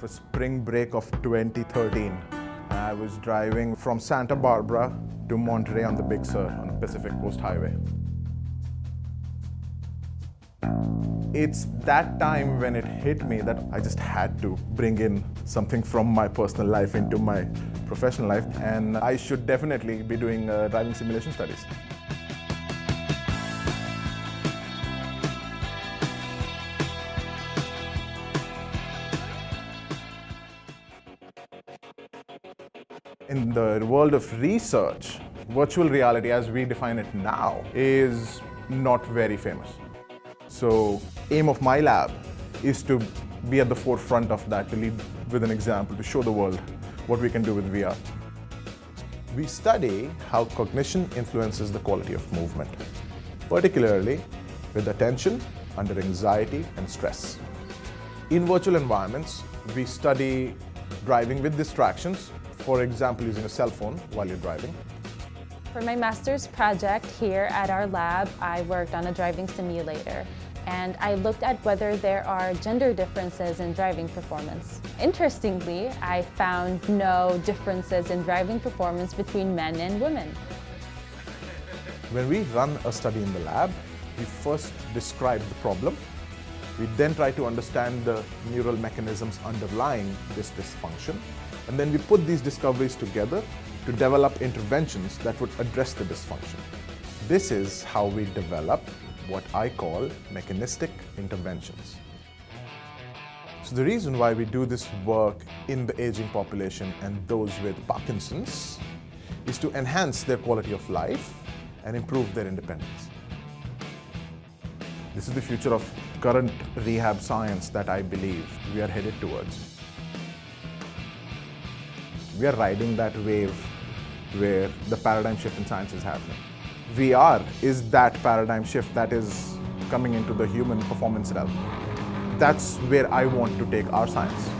It was spring break of 2013. I was driving from Santa Barbara to Monterey on the Big Sur on the Pacific Coast Highway. It's that time when it hit me that I just had to bring in something from my personal life into my professional life and I should definitely be doing uh, driving simulation studies. In the world of research, virtual reality as we define it now is not very famous. So aim of my lab is to be at the forefront of that, to lead with an example, to show the world what we can do with VR. We study how cognition influences the quality of movement, particularly with attention under anxiety and stress. In virtual environments, we study driving with distractions, for example, using a cell phone while you're driving. For my master's project here at our lab, I worked on a driving simulator and I looked at whether there are gender differences in driving performance. Interestingly, I found no differences in driving performance between men and women. When we run a study in the lab, we first describe the problem. We then try to understand the neural mechanisms underlying this dysfunction. And then we put these discoveries together to develop interventions that would address the dysfunction. This is how we develop what I call mechanistic interventions. So the reason why we do this work in the aging population and those with Parkinson's is to enhance their quality of life and improve their independence. This is the future of current rehab science that I believe we are headed towards. We are riding that wave where the paradigm shift in science is happening. VR is that paradigm shift that is coming into the human performance realm. That's where I want to take our science.